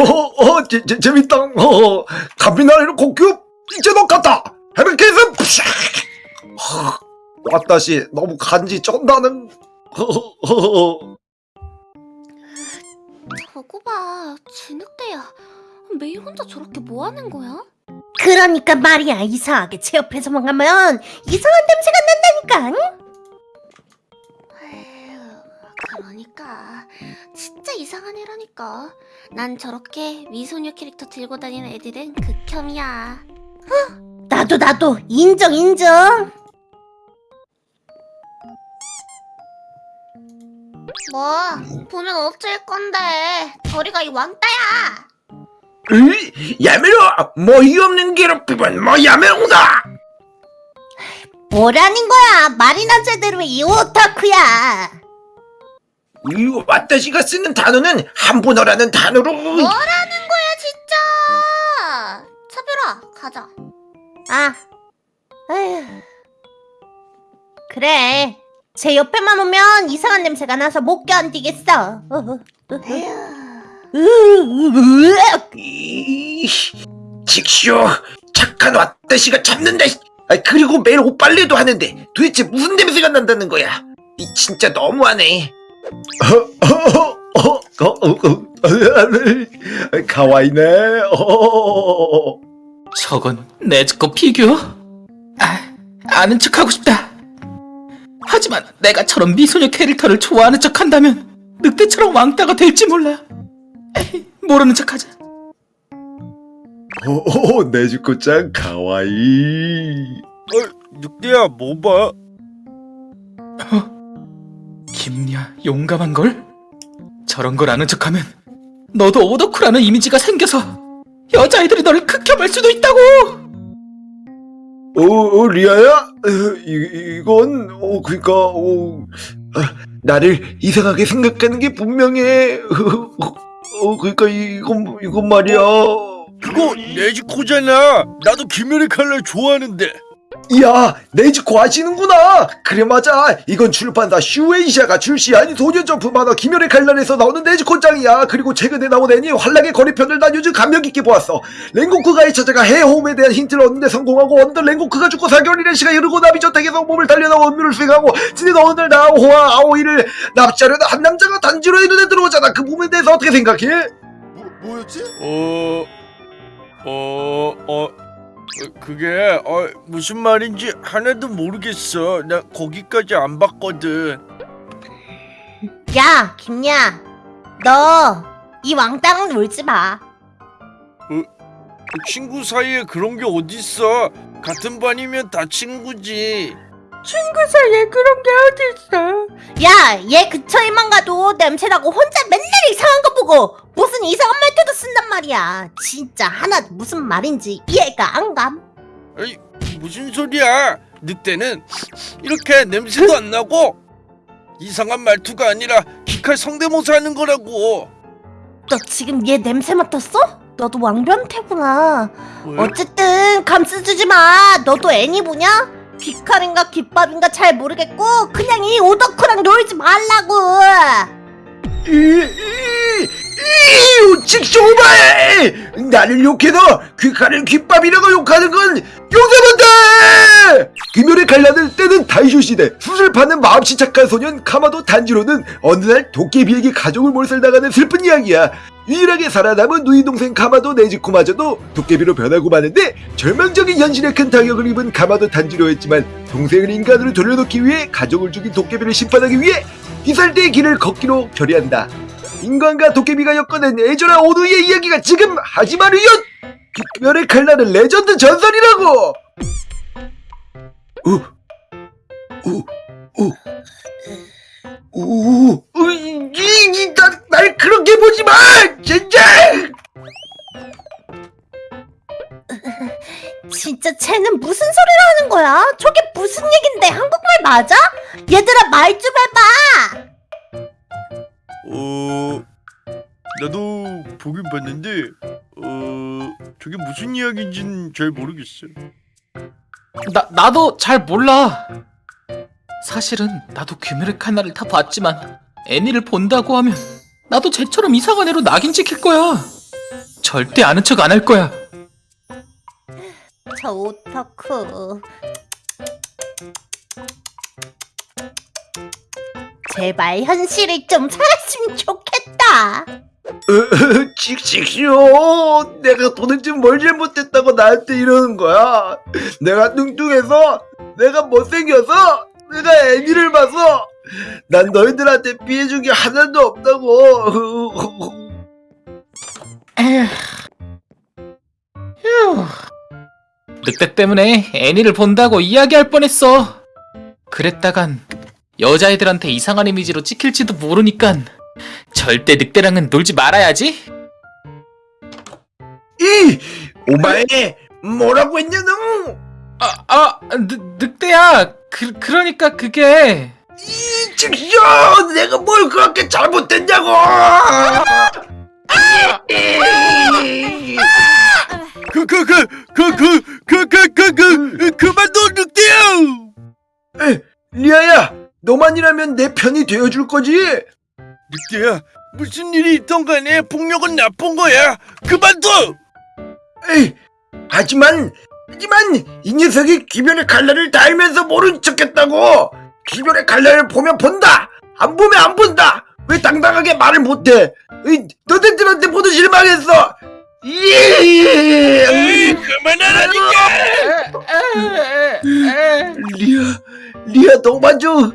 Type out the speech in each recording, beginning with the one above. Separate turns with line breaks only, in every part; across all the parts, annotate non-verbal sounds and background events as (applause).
어, 어, 재, 재, 재밌다. 어, 가비나리로 고큐 이제 너 같다. 헤비케이스 왔다시 너무 간지 쩐다는. 허허허허.
저거 봐, 진흙대야. 매일 혼자 저렇게 뭐 하는 거야?
그러니까 말이야 이상하게 제 옆에서만 가면 이상한 냄새가 난다니까
에휴, 그러니까. 진짜 이상한 애라니까. 난 저렇게 미소녀 캐릭터 들고 다니는 애들은 극혐이야.
나도 나도. 인정 인정.
뭐? 보면 어쩔 건데. 저리가 이 왕따야.
으이, 야메로 뭐 이 없는 괴롭힘은 뭐 야메로다.
뭐라는 거야? 말이나 제대로 해, 이 오타쿠야
이 왔다시가 쓰는 단어는 한분어라는 단어로.
뭐라는 거야 진짜. 차별아 가자.
아 에휴 그래 제 옆에만 오면 이상한 냄새가 나서 못 견디겠어 어,
에휴.
으으으으.
이, 직쇼 착한 왔다시가 잡는다. 아, 그리고 매일 옷 빨래도 하는데 도대체 무슨 냄새가 난다는 거야? 이 진짜 너무하네. 가와이네.
저건 네즈코 피규어? 아, 아는 척하고 싶다. 하지만 내가 저런 미소녀 캐릭터를 좋아하는 척한다면 늑대처럼 왕따가 될지 몰라. 에이, 모르는 척하자.
오, 네즈코짱 가와이.
늑대야 뭐 봐?
김야 용감한 걸? 저런 걸 아는 척하면 너도 오덕후라는 이미지가 생겨서 여자애들이 너를 극혐할 수도 있다고.
어, 어 리아야? 어, 이, 이건 어 그러니까 어, 아, 나를 이상하게 생각하는 게 분명해. 어, 그러니까 이건 이건 말이야.
그거 네지코잖아. 나도 김열의 칼날 좋아하는데.
야, 네즈코 아시는구나. 그래 맞아. 이건 출판사 슈에이샤가 출시한 소년점프 만화 김열의 칼날에서 나오는 네즈코짱이야. 그리고 최근에 나온 애니 환락의 거리편을 난 요즘 감명 깊게 보았어. 랭고크가의 찾아가 해홈에 대한 힌트를 얻는데 성공하고 어느덧 랭고크가 죽고 4개월이라는 시간이 흐르고 나비 저택에서 몸을 달려나와 업무를 수행하고 지는 어느 날 나호와 아오이를 납치하려는 한 남자가 단지로의 눈에 들어오잖아. 그 부분에 대해서 어떻게 생각해?
뭐였지?
어, 어, 어, 그게 어, 무슨 말인지 하나도 모르겠어. 나 거기까지 안 봤거든.
야 김야 너 이 왕따랑 놀지 마
친구 사이에 그런 게 어딨어? 같은 반이면 다 친구지.
친구 사이에 그런 게 어딨어 야 얘 근처에만 가도 냄새나고 혼자 맨날 이상한 거 보고 무슨 이상한 말투도 쓴단 말이야 진짜 하나 무슨 말인지 이해가 안감
아이, 무슨 소리야? 늑대는 이렇게 냄새도 안 나고 이상한 말투가 아니라 기칼 성대모사 하는 거라고.
너 지금 얘 냄새 맡았어? 너도 왕변태구나
왜?
어쨌든 감싸주지 마 너도 애니 보냐? 귀칼인가 귓밥인가 잘 모르겠고 그냥 이 오덕후랑 놀지 말라고
이, 직쇼바에 나를 욕해서 귀칼을 귓밥이라고 욕하는 건 용서 못해! 금요일에 갈라는 때는 다이쇼 시대 수술 받는 마음씨 착한 소년 카마도 단지로는 어느 날 도깨비에게 가족을 몰살당하는 슬픈 이야기야 유일하게 살아남은 누이 동생 카마도 네즈코마저도 도깨비로 변하고 마는데 절망적인 현실에 큰 타격을 입은 카마도 탄지로였지만 동생을 인간으로 돌려놓기 위해 가족을 죽인 도깨비를 심판하기 위해 귀살대의 길을 걷기로 결의한다. 인간과 도깨비가 엮어낸 애절한 오누이의 이야기가 지금 始まるよ! 귀멸의 칼날은 레전드 전설이라고! 우, 우, 우, 우, 우, 이, 이, 나, 날 그렇게 보지 마! 진짜!
진짜 쟤는 무슨 소리를 하는 거야? 저게 무슨 얘긴데 한국말 맞아? 얘들아 말 좀 해봐
나도 보긴 봤는데, 어, 저게 무슨 이야기인지는 잘 모르겠어.
나 나도 잘 몰라. 사실은 나도 귀멸의 칼날을 다 봤지만 애니를 본다고 하면 나도 쟤처럼 이상한 애로 낙인 찍힐 거야. 절대 아는 척 안 할 거야.
저 오타쿠. 제발 현실을 좀 살았으면 좋겠다. (laughs)
칙칙쇼 내가 도대체 뭘 잘못했다고 나한테 이러는 거야 내가 뚱뚱해서 내가 못생겨서 내가 애니를 봐서 난 너희들한테 피해준 게 하나도 없다고.
휴. 늑대 때문에 애니를 본다고 이야기할 뻔했어. 그랬다간 여자애들한테 이상한 이미지로 찍힐지도 모르니깐 절대 늑대랑은 놀지 말아야지.
이 오마에 뭐라고 했냐 너
아, 아, 늑, 늑대야. 그, 그러니까 그게
이 직쇼 내가 뭘 그렇게 잘못했냐고
그 그 그 그 그 그 그 그 그 그만 둬 늑대야
에, 리아야 너만이라면 내 편이 되어줄 거지?
늑대야 무슨 일이 있던 간에 폭력은 나쁜 거야? 그만둬!
에이, 하지만 하지만 이 녀석이 기별의 갈래를 다 알면서 모른 척했다고! 기별의 갈래를 보면 본다! 안 보면 안 본다! 왜 당당하게 말을 못해? 너네들한테 모두 실망했어!
에이
이
그만하라니까!
리아 리아 너만 좀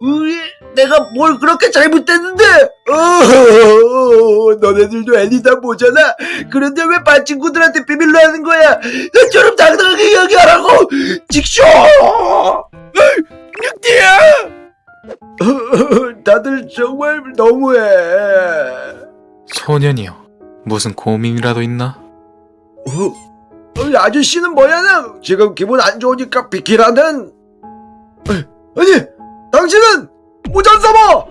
우리 내가 뭘 그렇게 잘못했는데? 어, 너네들도 애니다 보잖아. 그런데 왜 반 친구들한테 비밀로 하는 거야? 나처럼 당당하게 이야기하라고! 직쇼!
늑대야! (laughs)
다들 정말 너무해.
소년이요. 무슨 고민이라도 있나?
어, 어, 아저씨는 뭐야 나 지금 기분 안 좋으니까 비키라는? 어, 아니 당신은 무잔사마!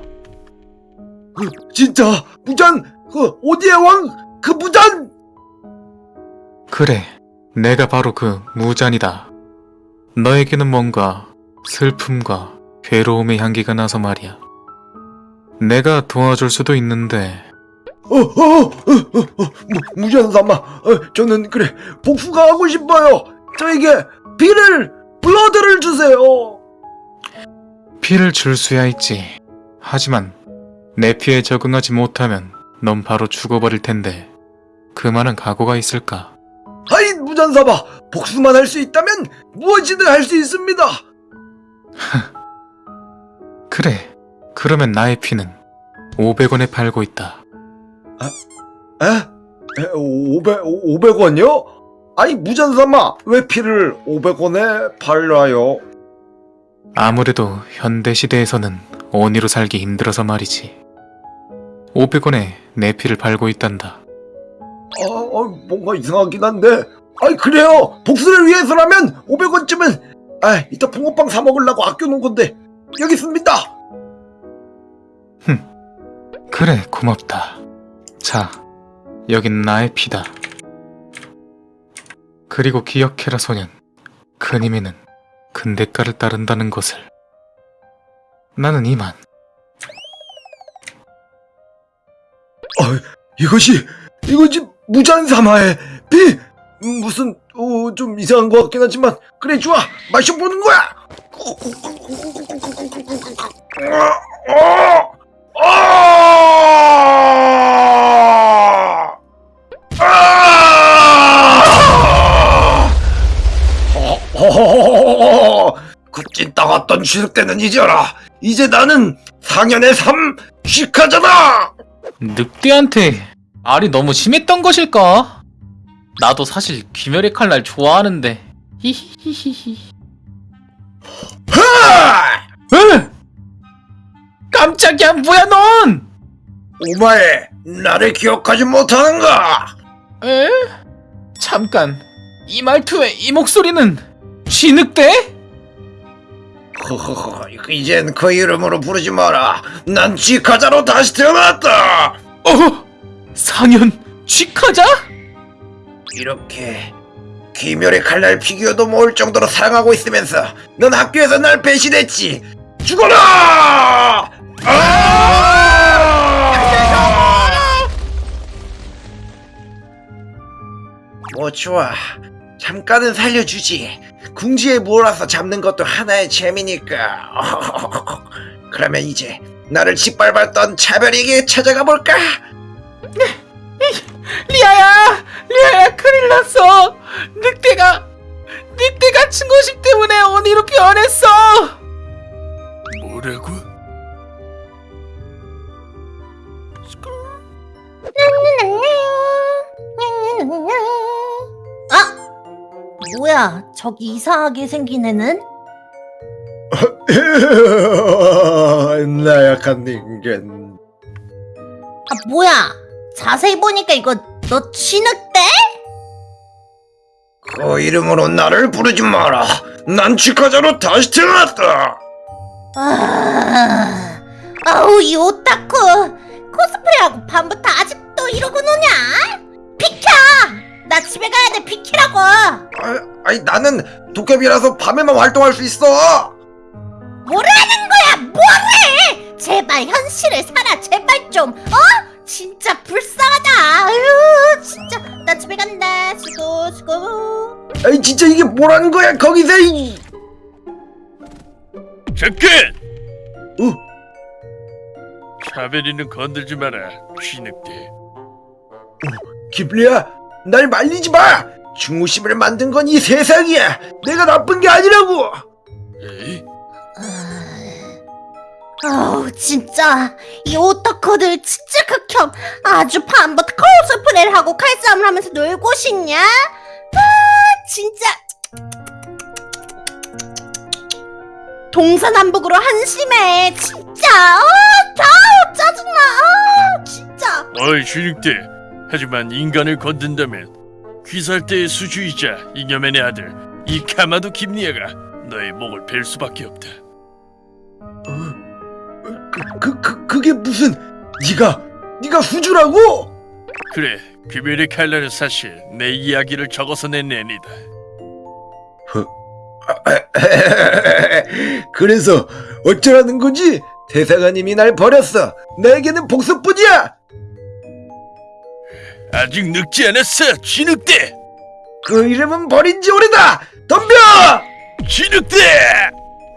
그 진짜 무잔 그 오디의 왕 그 무잔
그래, 내가 바로 그 무잔이다. 너에게는 뭔가 슬픔과 괴로움의 향기가 나서 말이야. 내가 도와줄 수도 있는데.
어, 어, 어, 어, 어, 무, 무잔사마 어, 저는 그래 복수가 하고 싶어요. 저에게 비를 블러드를 주세요
피를 줄 수야 있지. 하지만 내 피에 적응하지 못하면 넌 바로 죽어버릴 텐데 그만한 각오가 있을까?
아이 무잔사마 복수만 할 수 있다면 무엇이든 할 수 있습니다 (laughs)
그래, 그러면 나의 피는 500원에 팔고 있다.
에? 에 500, 500원이요? 아니 무잔사마 왜 피를 500원에 팔아요?
아무래도 현대 시대에서는 원의로 살기 힘들어서 말이지. 500원에 내 피를 팔고 있단다.
아, 아, 뭔가 이상하긴 한데 아이 그래요 복수를 위해서라면 500원쯤은 아 이따 붕어빵 사 먹으려고 아껴놓은 건데 여기 있습니다
그래, 고맙다. 자, 여긴 나의 피다. 그리고 기억해라, 소년. 큰 힘에는 큰 대가를 따른다는 것을. 나는 이만.
이것이 이것이 무잔사마의 피 무슨 어, 좀 이상한 것 같긴 하지만 그래 좋아 마셔보는 거야 어, 어, 어! 그 찐따 같던 쥐늑대는 잊어라 이제 나는 상현의 삶 쥐카잖아
늑대한테 말이 너무 심했던 것일까? 나도 사실 귀멸의 칼날 좋아하는데. 히히히히히. 깜짝이야, 뭐야, 넌!
오마에 나를 기억하지 못하는가?
에? 잠깐, 이 말투에 이 목소리는 쥐늑대?
허허허 이젠 그 이름으로 부르지 마라 난 쥐카자로 다시 태어났다
어? 상현 쥐카자?
이렇게 귀멸의 칼날 피규어도 모을 정도로 사랑하고 있으면서 넌 학교에서 날 배신했지 죽어라! 아! 뭐 좋아. 잠깐은 살려주지. 궁지에 몰아서 잡는 것도 하나의 재미니까. (laughs) 그러면 이제 나를 짓밟았던 차별이에게 찾아가 볼까?
리아야! 리아야 큰일 났어! 늑대가 늑대가 친구식 때문에 언니로 변했어!
뭐라고?
아! 뭐야 저기 이상하게 생긴 애는? (laughs)
나약한 인간.
아 뭐야 자세히 보니까 이거 너 진흙대?
그 이름으로 나를 부르지 마라. 난 치카자로 다시 태어났다.
아, 아우 이 오타쿠 코스프레하고 밤부터 아직도 이러고 노냐? 나 집에 가야 돼 비키라고!
아, 아니 나는 도깨비라서 밤에만 활동할 수 있어.
뭐라는 거야 뭐래! 제발 현실을 살아 제발 좀 어? 진짜 불쌍하다 아유 진짜 나 집에 간다 수고 수고
아니 진짜 이게 뭐라는 거야 거기서 이.
잠깐!
어?
차베리는 건들지 마라 쥐늑대
기블리야, 날 말리지 마. 중후심을 만든 건 이 세상이야. 내가 나쁜 게 아니라고.
에이?
아우 진짜 이 오타쿠들 진짜 극혐 아주 밤부터 코스프레를 하고 칼싸움을 하면서 놀고 싶냐? 아 진짜 동서남북으로 한심해 진짜 아 아우 짜증나 아 진짜
어이 쥐늑대 하지만 인간을 건든다면 귀살대의 수주이자 이녀맨의 아들 이 카마도 김리아가 너의 목을 벨 수밖에 없다
그, 그, 그 그게 무슨? 네가 네가 후주라고?
그래 귀멸의 칼날은 사실 내 이야기를 적어서 낸 애니다 (laughs)
그래서 어쩌라는 거지? 대사관님이 날 버렸어. 나에게는 복수뿐이야.
아직 늙지 않았어 쥐늑대
그 이름은 버린 지 오래다. 덤벼!
쥐늑대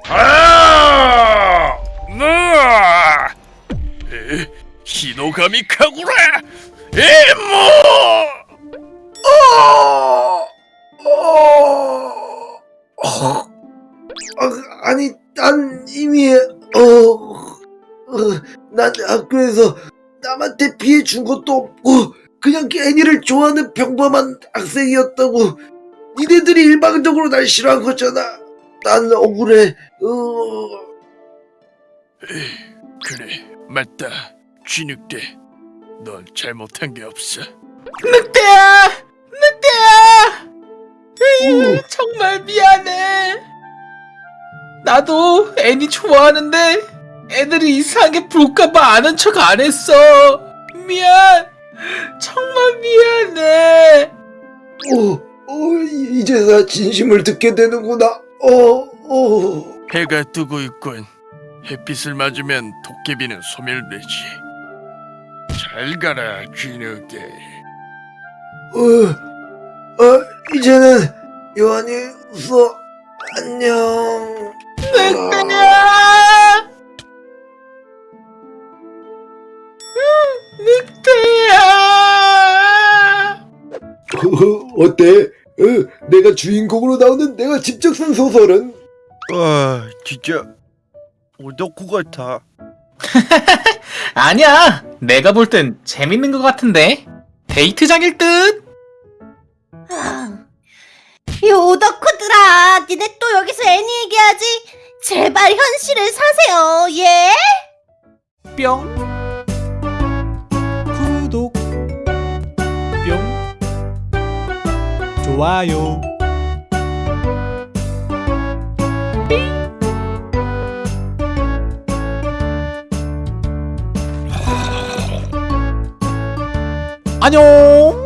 아!
나 에, 히노가미 카구라 에모
어! 어! 어! 아, 아니, 난 이미, 어, 어, 난 학교에서 남한테 피해 준 것도 없고, 그냥 애니를 좋아하는 평범한 학생이었다고. 니네들이 일방적으로 날 싫어한 거잖아. 난 억울해. 어,
그래 맞다 쥐늑대 넌 잘못한 게 없어
늑대야! 늑대야!
오.
정말 미안해. 나도 애니 좋아하는데 애들이 이상하게 볼까봐 아는 척 안 했어. 미안. 정말 미안해.
어, 어, 이- 이제야 진심을 듣게 되는구나. 어, 어.
해가 뜨고 있군 햇빛을 맞으면 도깨비는 소멸되지 잘 가라 쥐늑대
어, 어, 이제는 요한이 웃어. 안녕.
늑대
어때? 어, 내가 주인공으로 나오는 내가 직접 쓴 소설은?
아 진짜 오덕후 같아 (laughs)
아니야. 내가 볼 땐 재밌는 것 같은데. 데이트장일 듯.
아, 이 오덕후들아 니네 또 여기서 애니 얘기하지 제발 현실을 사세요 예?
뿅 좋아요. 안녕